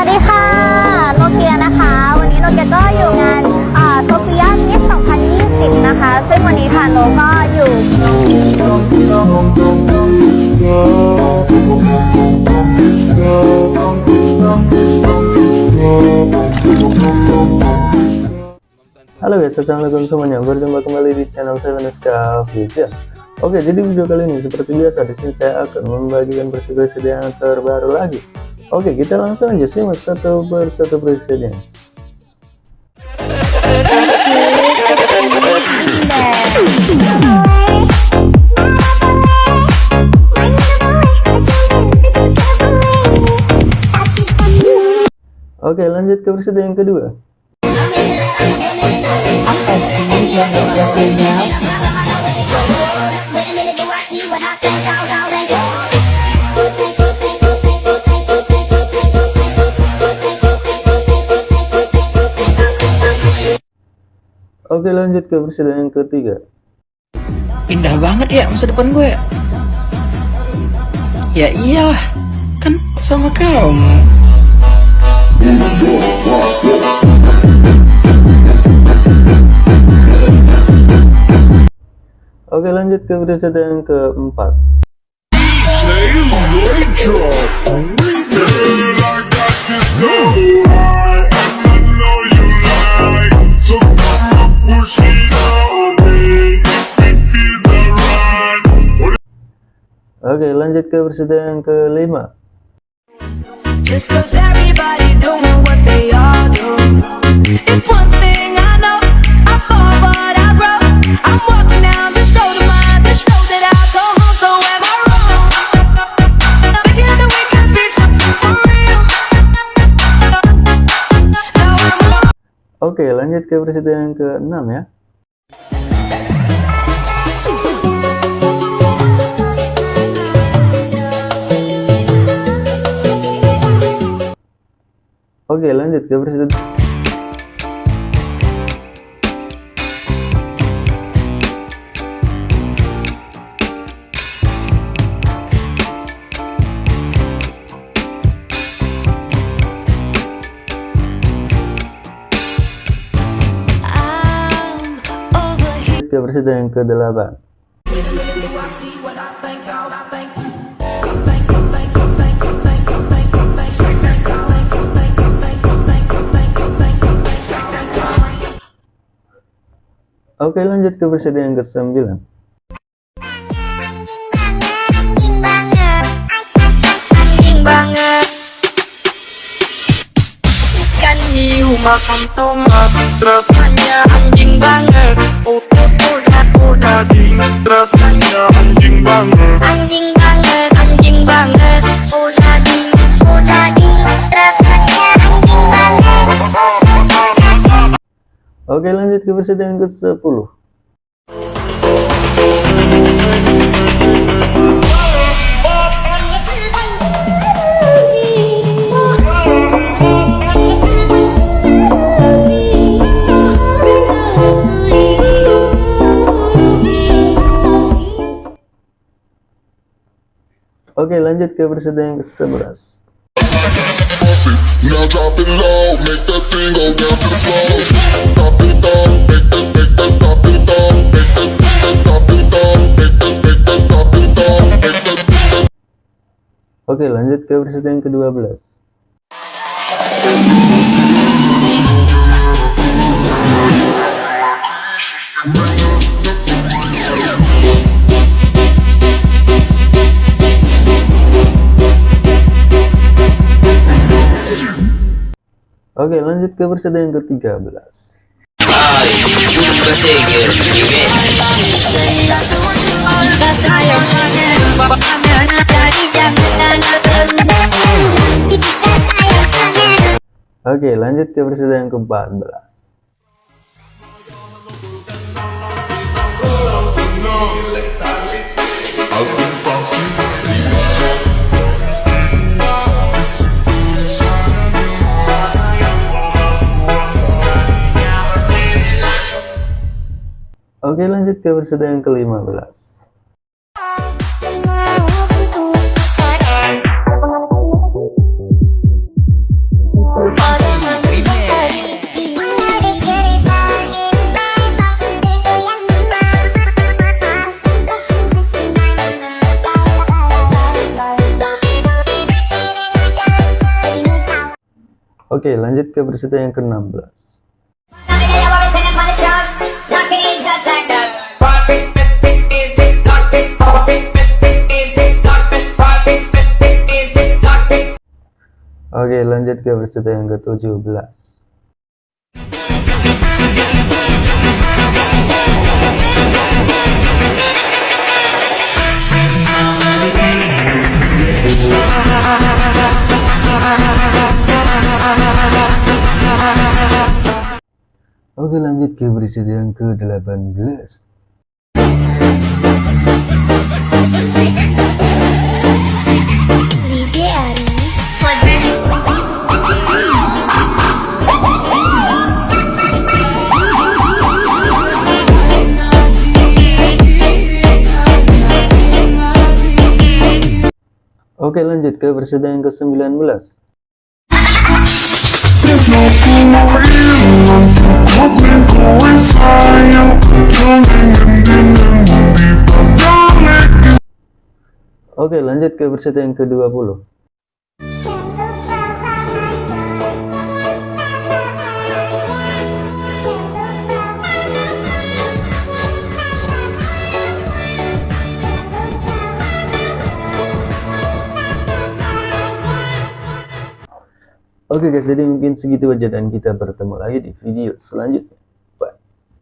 วัสดีค่ะ โนเกียนะคะ วันนี้โนเกียก็อยู่งานโซเฟียมิส2020 นะคะ ซึ่งวันนี้ค่ะโนก็อยู่ Halo guys, assalamualaikum semuanya. Berjumpa kembali di channel saya Veneska Vision. Oke, jadi video kali ini seperti biasa di sini saya akan membagikan presiden yang terbaru lagi. Oke, kita langsung aja simak satu persatu presiden. Oke, lanjut ke presiden yang kedua. apa sih yang Oke, lanjut ke presiden yang ketiga. Indah banget ya masa depan gue. Ya iyalah, kan sama kamu. Oke, lanjut ke presiden yang keempat. Oke, lanjut ke presiden yang kelima. Just cause everybody doing what they all do. It's one thing I know, I fall but I grow. I'm walking down this road of mine, this road that I go home. So am I wrong? Thinking that we could be something for real. Now I'm Oke, lanjut ke presiden yang keenam ya. Oke, lanjut ke presiden ke presiden yang ke-8. Oke, lanjut ke presiden yang ke-9. Anjing banget Ikan hiu makan tomat Rasanya anjing banget. Udah udah udah ding Rasanya anjing banget. Anjing banget, anjing banget, Oke, lanjut ke presiden yang ke-10. Oke, lanjut ke presiden yang ke-11. Now drop it low, make that thing go down to the floor. That, drop it down, make that. Oke, lanjut ke presiden yang ke-12. Oke, lanjut ke presiden yang ke-13. Oke, lanjut ke presiden yang ke-14. Oke lanjut ke peserta yang ke-15 Oke lanjut ke peserta yang ke-16 lanjut ke berita yang ke-17. Oke, lanjut ke berita yang ke-18. Oke, lanjut ke berita yang ke-19. There's no kemahiran Cukup lingkuin sayang Keliling di balik Oke, lanjut ke berita yang ke-20. Oke guys, jadi mungkin segitu aja dan kita bertemu lagi di video selanjutnya.